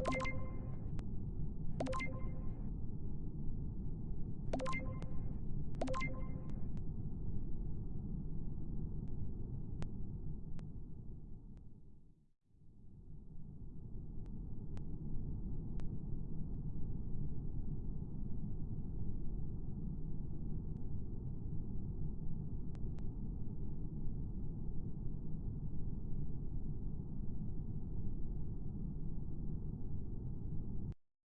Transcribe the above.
you